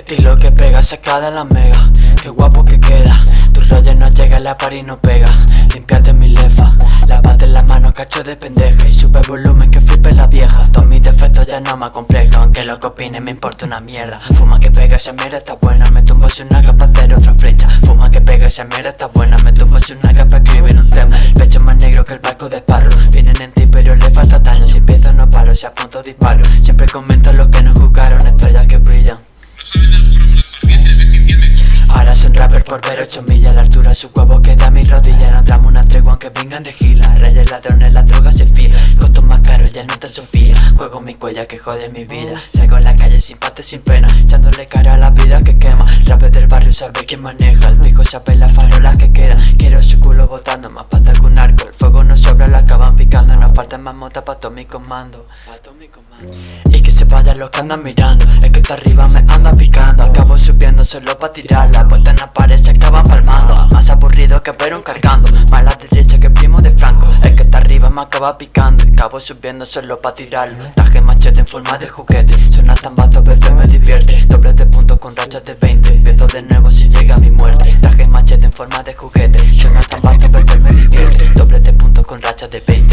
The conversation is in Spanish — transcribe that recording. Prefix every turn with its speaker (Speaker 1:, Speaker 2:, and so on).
Speaker 1: estilo que pega sacada en la mega. Qué guapo que queda Tu rollo no llega, la par y no pega. Limpiate mi lefa Lávate las manos, cacho de pendeja. Y sube volumen que flipe la vieja. Todos mis defectos ya no me complejo Aunque lo que opine me importa una mierda. Fuma que pega, esa mierda está buena Me tumbo si una para hacer otra flecha. Fuma que pega, esa mierda está buena Me tumbo si una para escribir un tema. El pecho más negro que el barco de parro Vienen en ti pero le falta daño Si empiezo no paro, si apunto disparo. Siempre comento los que no jugaron Estrellas que brillan ver 8 millas La altura su huevo queda a mi rodilla. No damos una tregua aunque vengan de gila. Reyes ladrones, la droga se fía. Costos más caros ya no te sofía. Juego mi cuella que jode mi vida. Salgo en la calle sin pate, sin pena. Echándole cara a la vida que quema. Rapper del barrio sabe quién maneja. El viejo sabe las farolas que quedan. Quiero su culo botando más pata que un arco El fuego no sobra, lo acaban picando. No falta más mota pa' todo mi comando. Pa' todo mi comando. Y que se vayan los que andan mirando. Es que está arriba me anda picando. Acabo subiendo solo pa' tirarla. Puesta en la pared me acaba picando Acabo subiendo solo pa' tirarlo. Traje machete en forma de juguete Suena tan vato, veces me divierte. Doble de puntos con rachas de 20 Empiezo de nuevo si llega mi muerte. Traje machete en forma de juguete Suena tan vato, veces me divierte. Doble de puntos con rachas de 20